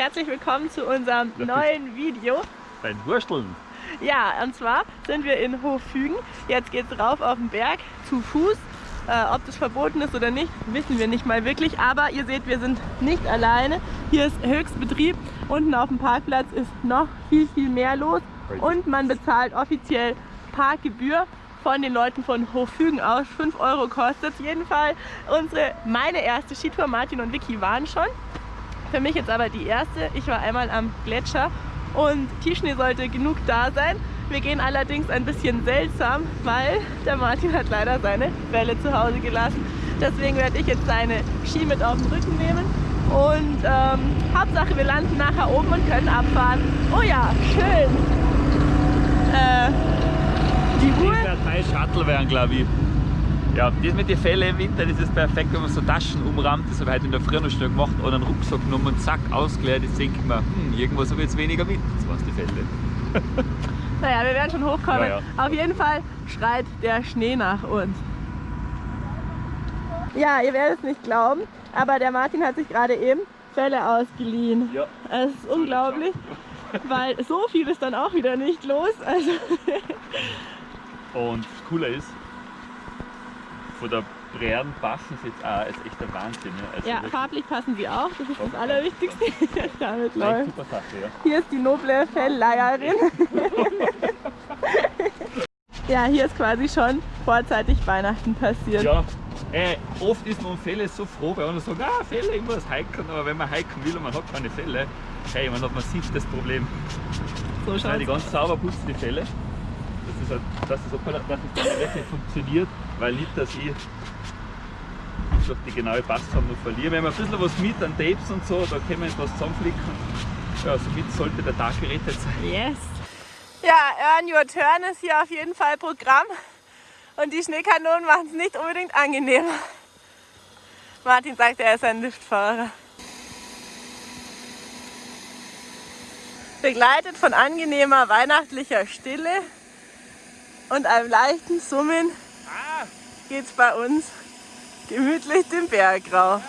Herzlich willkommen zu unserem neuen Video. Beim Wursteln. Ja, und zwar sind wir in Hoffügen. Jetzt geht es rauf auf den Berg zu Fuß. Äh, ob das verboten ist oder nicht, wissen wir nicht mal wirklich. Aber ihr seht, wir sind nicht alleine. Hier ist Höchstbetrieb. Unten auf dem Parkplatz ist noch viel, viel mehr los. Und man bezahlt offiziell Parkgebühr von den Leuten von Hoffügen aus. 5 Euro kostet es. Jedenfalls unsere, meine erste Skitour. Martin und Vicky waren schon. Für mich jetzt aber die erste. Ich war einmal am Gletscher und Tiefschnee sollte genug da sein. Wir gehen allerdings ein bisschen seltsam, weil der Martin hat leider seine Welle zu Hause gelassen. Deswegen werde ich jetzt seine Ski mit auf den Rücken nehmen. Und ähm, Hauptsache wir landen nachher oben und können abfahren. Oh ja, schön. Äh, die Ruhe. Drei Shuttle wären, glaube ich. Ja, das mit den Fällen im Winter, das ist perfekt, wenn man so Taschen umrahmt, das habe ich heute in der Früh noch schnell gemacht, oder einen Rucksack genommen und zack, ausgeleert, jetzt denke ich mir, hm, irgendwas habe ich jetzt weniger mit, das waren die Fälle. naja, wir werden schon hochkommen. Ja, ja. Auf jeden Fall schreit der Schnee nach uns. Ja, ihr werdet es nicht glauben, aber der Martin hat sich gerade eben Fälle ausgeliehen. Ja. Es ist unglaublich, weil so viel ist dann auch wieder nicht los. Also und das Coole ist, von der Brehren passen sie jetzt auch, ist echt der Wahnsinn. Ja, also ja farblich passen sie auch, das ist das Allerwichtigste. Damit läuft. Super Sache, ja. Hier ist die noble Fellleierin. ja, hier ist quasi schon vorzeitig Weihnachten passiert. Ja, äh, oft ist man um Fälle so froh, weil man sagt, ah, Fälle, ich muss hiken, aber wenn man hiken will und man hat keine Fälle, hey, man hat massiv das Problem. So schaut Die ganz sauber putzen die Fälle ist halt, dass es, dass es dann wirklich funktioniert, weil nicht, dass ich durch die genaue Passform noch verliere. Wenn man ein bisschen was mit an Tapes und so, da können wir etwas zusammenflicken. Ja, somit sollte der Tag gerettet sein. Yes! Ja, Earn Your Turn ist hier auf jeden Fall Programm und die Schneekanonen machen es nicht unbedingt angenehmer. Martin sagt, er ist ein Liftfahrer. Begleitet von angenehmer weihnachtlicher Stille und einem leichten Summen geht es bei uns gemütlich den Berg rauf.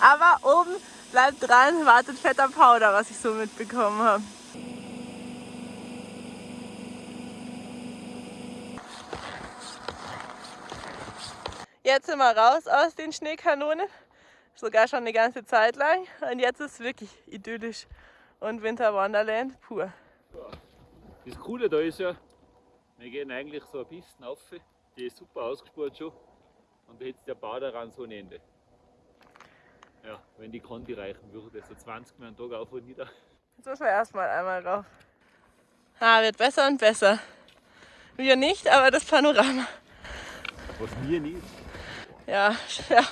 Aber oben bleibt dran, wartet fetter Powder, was ich so mitbekommen habe. Jetzt sind wir raus aus den Schneekanonen, sogar schon eine ganze Zeit lang. Und jetzt ist es wirklich idyllisch und Winter Wonderland pur. Das Coole da ist ja, wir gehen eigentlich so eine Pisten auf, die ist super ausgespurt schon und da hätte der Bau daran so ein Ende. Ja, wenn die Konti reichen würde, so 20 Mal am Tag auf und nieder. Jetzt müssen wir erstmal einmal rauf. Ah, wird besser und besser. Wir nicht, aber das Panorama. Was mir nicht. Ja, ja.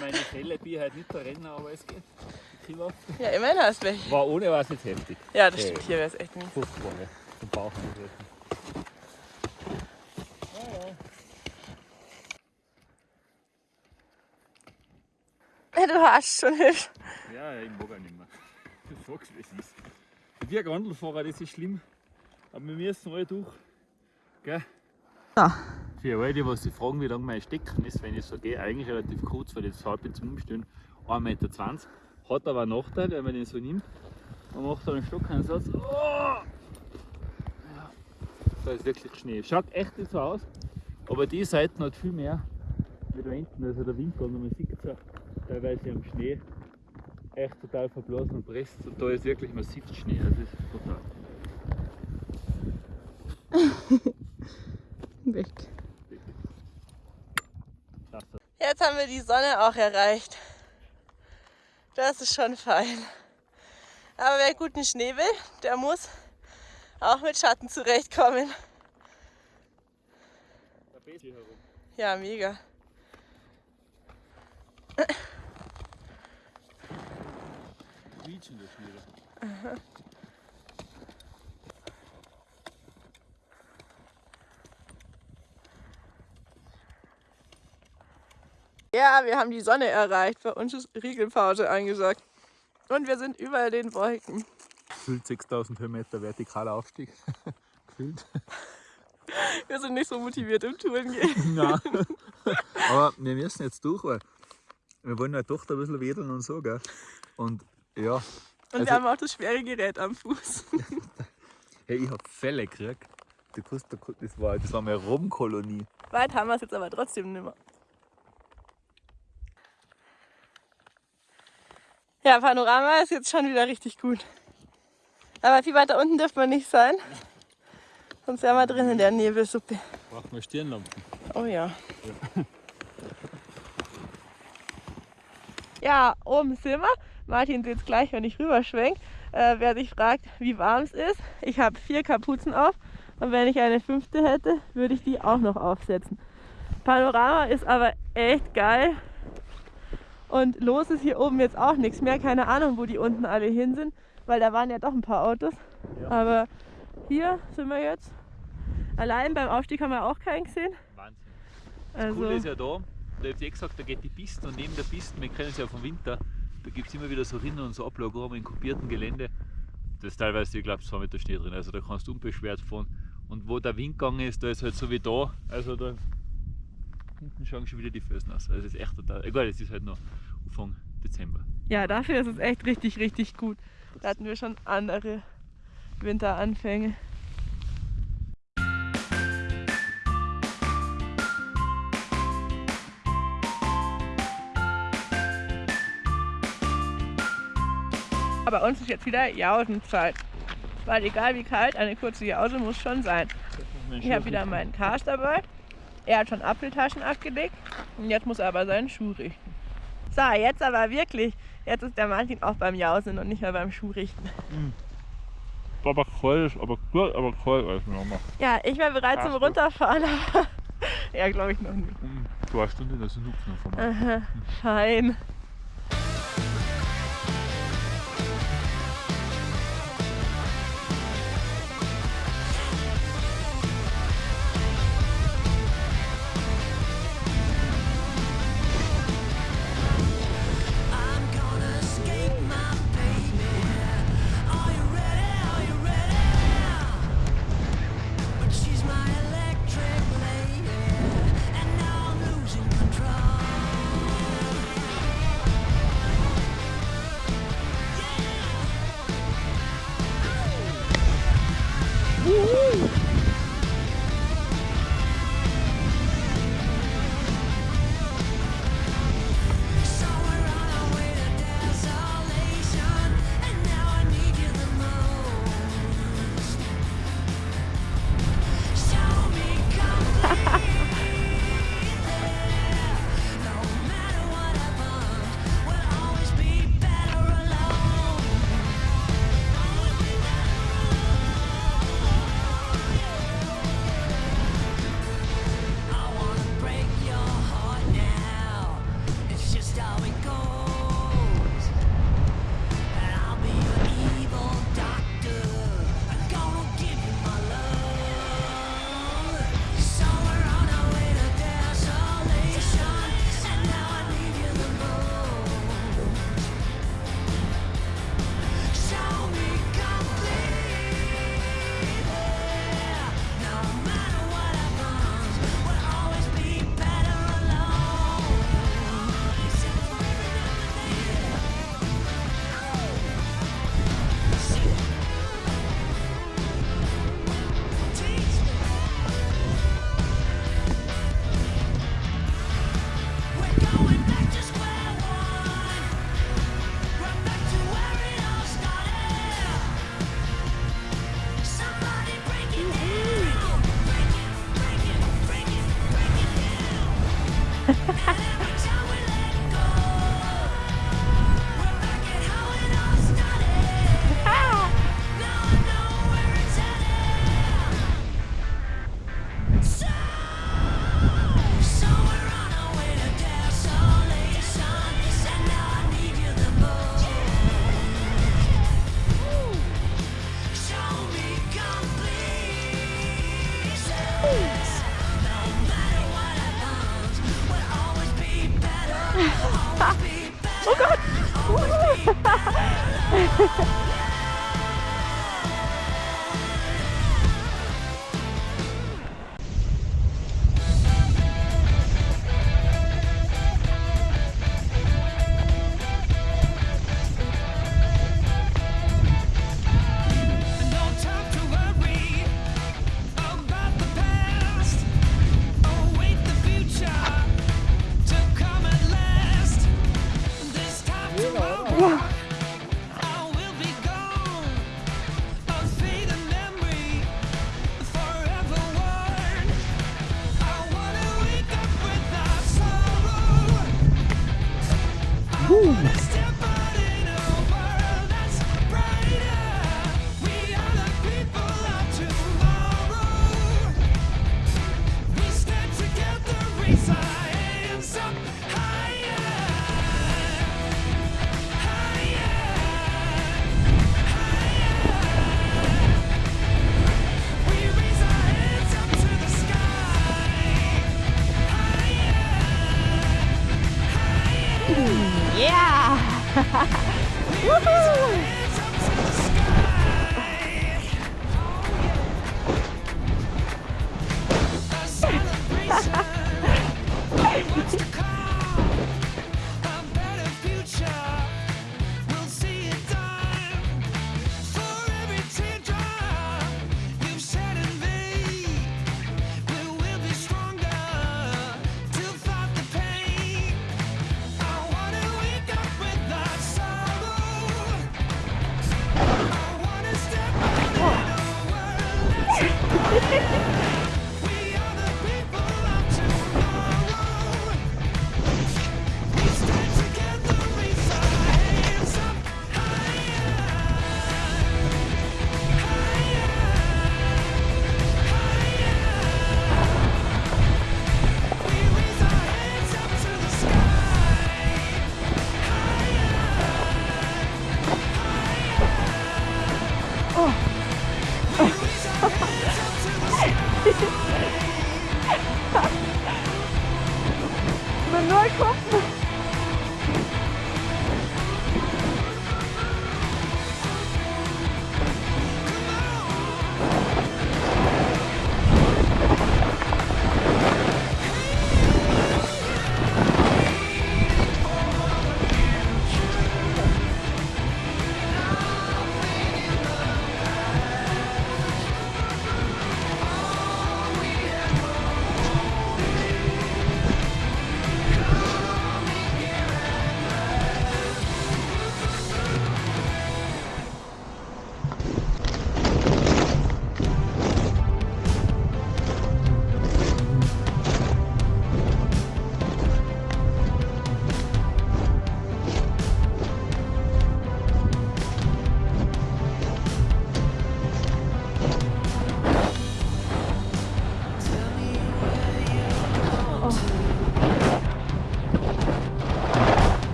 Meine Fälle bin halt nicht der Renner, aber es geht. Ja, immerhin hast du welche. War ohne war es jetzt heftig. Ja, das stimmt. Hier wäre es echt nicht. 50 Wochen zum Bauch du hast schon hübsch. Ja, ich mag auch nicht mehr. Du sagst, wie es ist. Wir Gondelfahrer, das ist schlimm. Aber wir müssen alle durch. Gell? Ja. Für alle, die was sich fragen, wie lang mein Stecken ist, wenn ich so gehe, eigentlich relativ kurz, weil das halb zum Umstehen 1,20 Meter. Hat aber einen Nachteil, wenn man den so nimmt. Man macht da einen Stockeinsatz. Oh! Ja. Da ist wirklich Schnee. Schaut echt nicht so aus, aber die Seite hat viel mehr wie da hinten. Also der Wind und man sieht es auch teilweise am Schnee echt total verblasen und presst und da ist wirklich massiv Schnee, das ist total. Weg. Jetzt haben wir die Sonne auch erreicht. Das ist schon fein. Aber wer guten Schnee will, der muss auch mit Schatten zurechtkommen. Ja, mega. Quietschende Schnee. Aha. Ja, wir haben die Sonne erreicht. Bei uns ist Riegelpause angesagt. Und wir sind über den Wolken. Gefühlt 6000 Höhenmeter vertikaler Aufstieg. Gefühlt. Wir sind nicht so motiviert im Touren gehen. Nein. Aber wir müssen jetzt durch, weil wir wollen ja doch ein bisschen wedeln und so. Gell? Und ja, Und also, wir haben auch das schwere Gerät am Fuß. hey, ich hab Fälle gekriegt. Das war, das war meine Robbenkolonie. Weit haben wir es jetzt aber trotzdem nicht mehr. Ja, Panorama ist jetzt schon wieder richtig gut. Aber viel weiter unten dürfen wir nicht sein. Sonst wären wir drin in der Nebelsuppe. Brauchen wir Stirnlampen. Oh ja. ja. Ja, oben sind wir. Martin sieht es gleich, wenn ich rüberschwenke. Äh, wer sich fragt, wie warm es ist, ich habe vier Kapuzen auf und wenn ich eine fünfte hätte, würde ich die auch noch aufsetzen. Panorama ist aber echt geil. Und los ist hier oben jetzt auch nichts mehr. Keine Ahnung, wo die unten alle hin sind, weil da waren ja doch ein paar Autos. Ja. Aber hier sind wir jetzt. Allein beim Aufstieg haben wir auch keinen gesehen. Wahnsinn. Das also, Coole ist ja da, da habt ihr gesagt, da geht die Piste und neben der Piste, wir kennen es ja vom Winter, da gibt es immer wieder so Rinnen und so Ablagerungen in kopierten Gelände. Da ist teilweise, ich glaube, zwei Meter Schnee drin, also da kannst du unbeschwert fahren. Und wo der Wind gegangen ist, da ist halt so wie da, also da hinten schauen schon wieder die Felsen aus. Also es ist echt total, egal, es ist halt noch Anfang Dezember. Ja, dafür ist es echt richtig, richtig gut. Da hatten wir schon andere Winteranfänge. Bei uns ist jetzt wieder Jausenzeit. Weil egal wie kalt, eine kurze Jause muss schon sein. Ich habe wieder meinen Cast dabei. Er hat schon Apfeltaschen abgelegt und jetzt muss er aber seinen Schuh richten. So, jetzt aber wirklich. Jetzt ist der Martin auch beim Jausen und nicht mehr beim Schuhrichten. Mhm. Aber kalt, aber gut, aber kalt als nochmal. Ja, ich wäre bereit zum Runterfahren, aber ja, glaube ich noch nicht. Mhm. Zwei Stunden, das ist ein Hupfen von mir. Fein. Woo!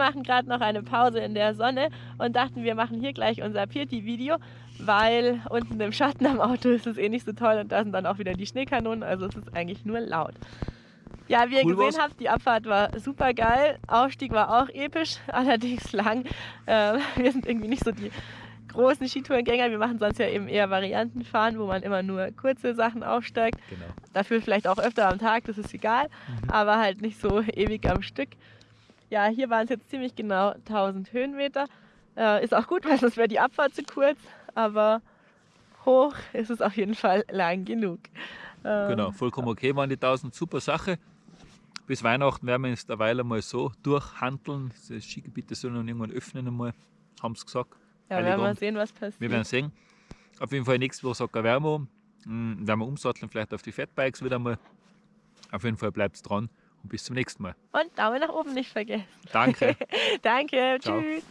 Machen gerade noch eine Pause in der Sonne und dachten, wir machen hier gleich unser Pirti-Video, weil unten im Schatten am Auto ist es eh nicht so toll und da sind dann auch wieder die Schneekanonen, also es ist eigentlich nur laut. Ja, wie ihr Cool gesehen war's. habt, die Abfahrt war super geil. Aufstieg war auch episch, allerdings lang. Ähm, wir sind irgendwie nicht so die großen Skitourengänger. Wir machen sonst ja eben eher Variantenfahren, wo man immer nur kurze Sachen aufsteigt. Genau. Dafür vielleicht auch öfter am Tag, das ist egal, aber halt nicht so ewig am Stück. Ja, hier waren es jetzt ziemlich genau 1000 Höhenmeter. Äh, ist auch gut, weil sonst wäre die Abfahrt zu kurz, aber hoch ist es auf jeden Fall lang genug. Ähm, Genau, vollkommen okay waren die 1000, super Sache. Bis Weihnachten werden wir uns derweil einmal so durchhandeln. Das Skigebiet soll noch irgendwann öffnen einmal, haben sie gesagt. Ja, werden wir sehen, was passiert. Wir werden sehen. Auf jeden Fall nächste Woche sagt der Wärmo. Hm, Werden wir umsatteln, vielleicht auf die Fatbikes wieder mal. Auf jeden Fall bleibt dran und bis zum nächsten Mal. Und Daumen nach oben nicht vergessen. Danke. Danke, Ciao. tschüss.